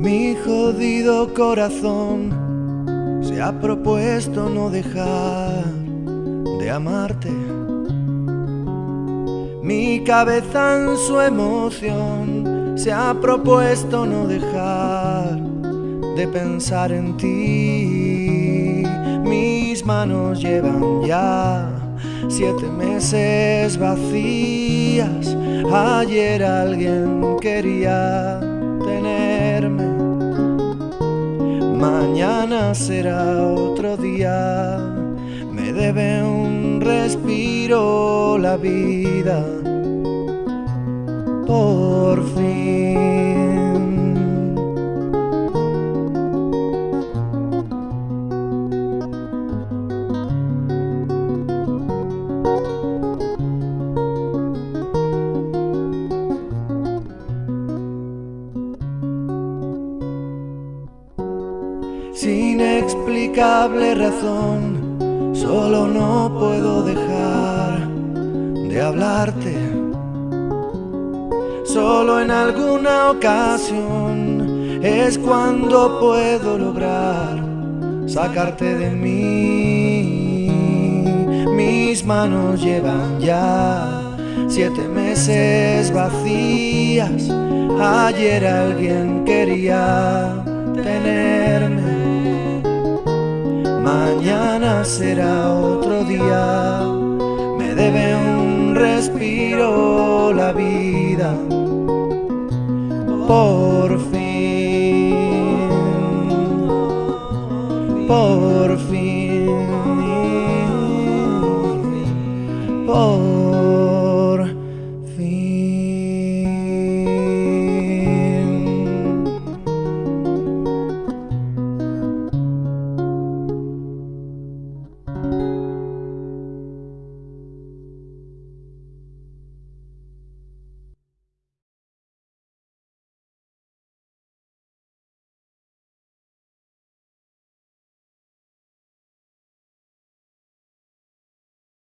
Mi jodido corazón se ha propuesto no dejar de amarte. Mi cabeza en su emoción se ha propuesto no dejar de pensar en ti. Mis manos llevan ya siete meses vacías. Ayer alguien quería tenerme. Mañana será otro día. Me debe un respiro la vida. Sin explicable razón, solo no puedo dejar de hablarte. Solo en alguna ocasión es cuando puedo lograr sacarte de mí. Mis manos llevan ya siete meses vacías. Ayer alguien quería tenerme. Será otro día, me debe un respiro la vida. Por fin, por fin, por